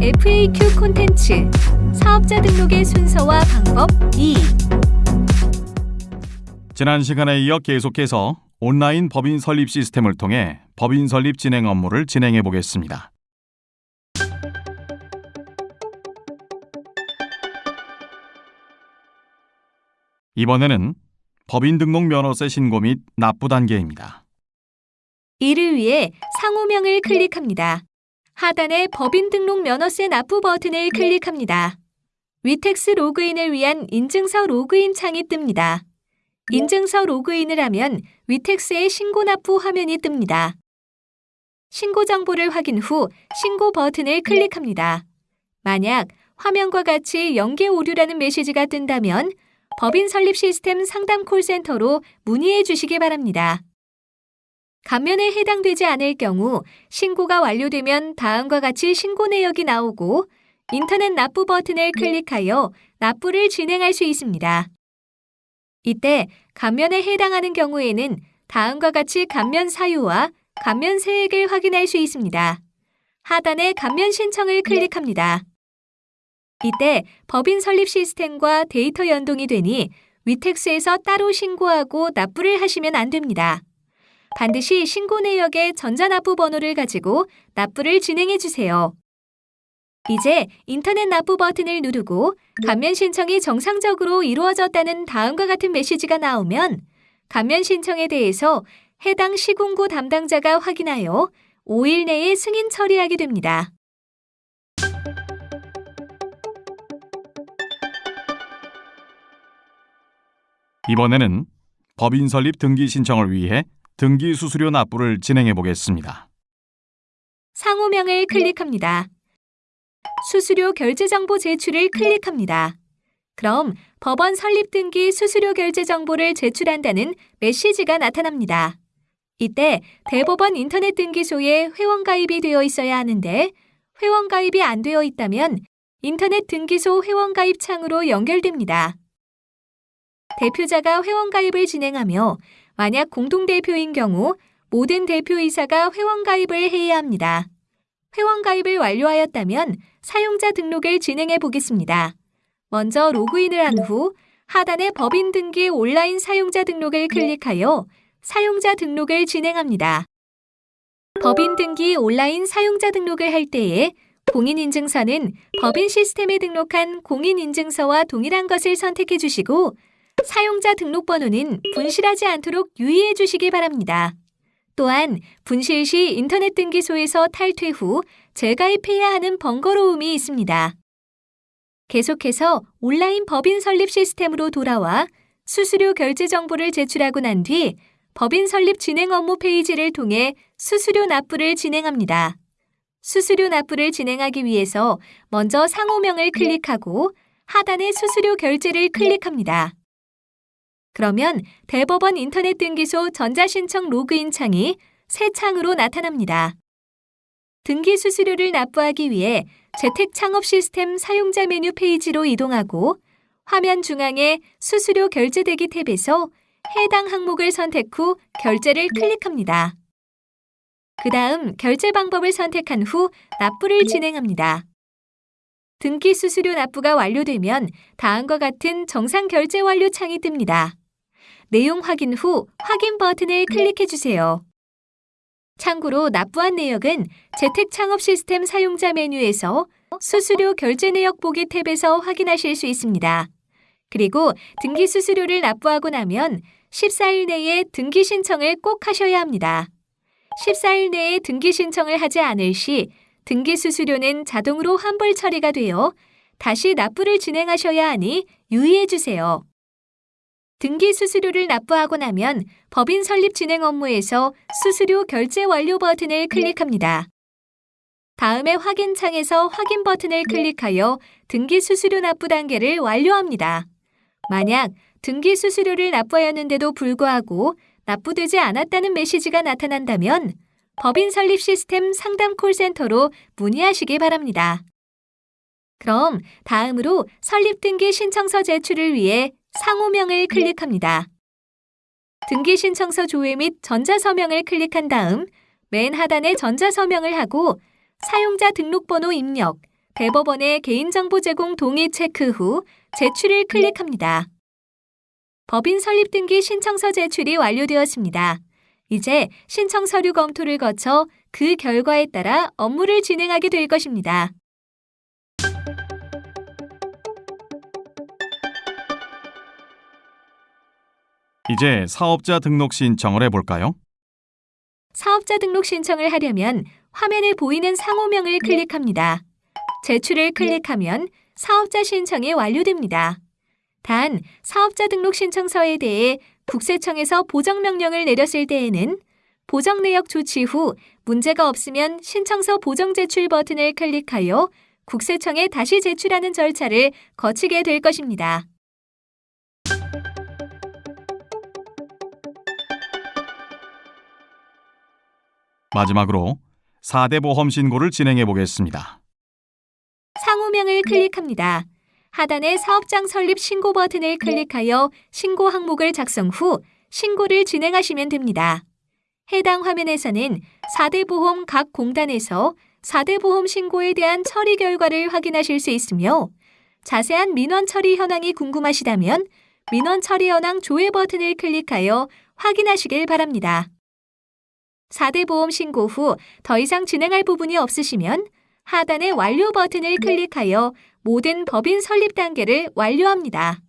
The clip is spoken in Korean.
FAQ 콘텐츠 사업자 등록의 순서와 방법 2 지난 시간에 이어 계속해서 온라인 법인 설립 시스템을 통해 법인 설립 진행 업무를 진행해 보겠습니다. 이번에는 법인 등록 면허세 신고 및 납부 단계입니다. 이를 위해 상호명을 클릭합니다. 하단의 법인 등록 면허세 납부 버튼을 클릭합니다. 위텍스 로그인을 위한 인증서 로그인 창이 뜹니다. 인증서 로그인을 하면 위텍스의 신고 납부 화면이 뜹니다. 신고 정보를 확인 후 신고 버튼을 클릭합니다. 만약 화면과 같이 연계 오류라는 메시지가 뜬다면 법인 설립 시스템 상담 콜센터로 문의해 주시기 바랍니다. 감면에 해당되지 않을 경우 신고가 완료되면 다음과 같이 신고 내역이 나오고 인터넷 납부 버튼을 클릭하여 납부를 진행할 수 있습니다. 이때 감면에 해당하는 경우에는 다음과 같이 감면 사유와 감면 세액을 확인할 수 있습니다. 하단의 감면 신청을 클릭합니다. 이때 법인 설립 시스템과 데이터 연동이 되니 위텍스에서 따로 신고하고 납부를 하시면 안 됩니다. 반드시 신고 내역의 전자납부 번호를 가지고 납부를 진행해 주세요. 이제 인터넷 납부 버튼을 누르고 감면 신청이 정상적으로 이루어졌다는 다음과 같은 메시지가 나오면 감면 신청에 대해서 해당 시군구 담당자가 확인하여 5일 내에 승인 처리하게 됩니다. 이번에는 법인 설립 등기 신청을 위해 등기 수수료 납부를 진행해 보겠습니다. 상호명을 클릭합니다. 수수료 결제 정보 제출을 클릭합니다. 그럼 법원 설립 등기 수수료 결제 정보를 제출한다는 메시지가 나타납니다. 이때 대법원 인터넷 등기소에 회원 가입이 되어 있어야 하는데 회원 가입이 안 되어 있다면 인터넷 등기소 회원 가입 창으로 연결됩니다. 대표자가 회원 가입을 진행하며 만약 공동대표인 경우 모든 대표이사가 회원 가입을 해야 합니다. 회원 가입을 완료하였다면 사용자 등록을 진행해 보겠습니다. 먼저 로그인을 한 후 하단의 법인 등기 온라인 사용자 등록을 클릭하여 사용자 등록을 진행합니다. 법인 등기 온라인 사용자 등록을 할 때에 공인인증서는 법인 시스템에 등록한 공인인증서와 동일한 것을 선택해 주시고 사용자 등록번호는 분실하지 않도록 유의해 주시기 바랍니다. 또한 분실 시 인터넷 등기소에서 탈퇴 후 재가입해야 하는 번거로움이 있습니다. 계속해서 온라인 법인 설립 시스템으로 돌아와 수수료 결제 정보를 제출하고 난 뒤 법인 설립 진행 업무 페이지를 통해 수수료 납부를 진행합니다. 수수료 납부를 진행하기 위해서 먼저 상호명을 클릭하고 하단의 수수료 결제를 클릭합니다. 그러면 대법원 인터넷 등기소 전자신청 로그인 창이 새 창으로 나타납니다. 등기 수수료를 납부하기 위해 재택 창업 시스템 사용자 메뉴 페이지로 이동하고 화면 중앙에 수수료 결제 대기 탭에서 해당 항목을 선택 후 결제를 클릭합니다. 그 다음 결제 방법을 선택한 후 납부를 진행합니다. 등기 수수료 납부가 완료되면 다음과 같은 정상 결제 완료 창이 뜹니다. 내용 확인 후 확인 버튼을 클릭해 주세요. 참고로 납부한 내역은 재택 창업 시스템 사용자 메뉴에서 수수료 결제 내역 보기 탭에서 확인하실 수 있습니다. 그리고 등기 수수료를 납부하고 나면 14일 내에 등기 신청을 꼭 하셔야 합니다. 14일 내에 등기 신청을 하지 않을 시 등기 수수료는 자동으로 환불 처리가 되어 다시 납부를 진행하셔야 하니 유의해 주세요. 등기 수수료를 납부하고 나면 법인 설립 진행 업무에서 수수료 결제 완료 버튼을 클릭합니다. 다음에 확인 창에서 확인 버튼을 클릭하여 등기 수수료 납부 단계를 완료합니다. 만약 등기 수수료를 납부하였는데도 불구하고 납부되지 않았다는 메시지가 나타난다면 법인 설립 시스템 상담 콜센터로 문의하시기 바랍니다. 그럼 다음으로 설립 등기 신청서 제출을 위해 상호명을 클릭합니다. 등기 신청서 조회 및 전자서명을 클릭한 다음 맨 하단에 전자서명을 하고 사용자 등록번호 입력, 대법원의 개인정보 제공 동의 체크 후 제출을 클릭합니다. 법인 설립 등기 신청서 제출이 완료되었습니다. 이제 신청 서류 검토를 거쳐 그 결과에 따라 업무를 진행하게 될 것입니다. 이제 사업자 등록 신청을 해볼까요? 사업자 등록 신청을 하려면 화면에 보이는 상호명을 클릭합니다. 제출을 클릭하면 사업자 신청이 완료됩니다. 단, 사업자 등록 신청서에 대해 국세청에서 보정 명령을 내렸을 때에는 보정 내역 조치 후 문제가 없으면 신청서 보정 제출 버튼을 클릭하여 국세청에 다시 제출하는 절차를 거치게 될 것입니다. 마지막으로 4대 보험 신고를 진행해 보겠습니다. 상호명을 클릭합니다. 하단의 사업장 설립 신고 버튼을 클릭하여 신고 항목을 작성 후 신고를 진행하시면 됩니다. 해당 화면에서는 4대 보험 각 공단에서 4대 보험 신고에 대한 처리 결과를 확인하실 수 있으며 자세한 민원 처리 현황이 궁금하시다면 민원 처리 현황 조회 버튼을 클릭하여 확인하시길 바랍니다. 4대 보험 신고 후 더 이상 진행할 부분이 없으시면 하단의 완료 버튼을 클릭하여 모든 법인 설립 단계를 완료합니다.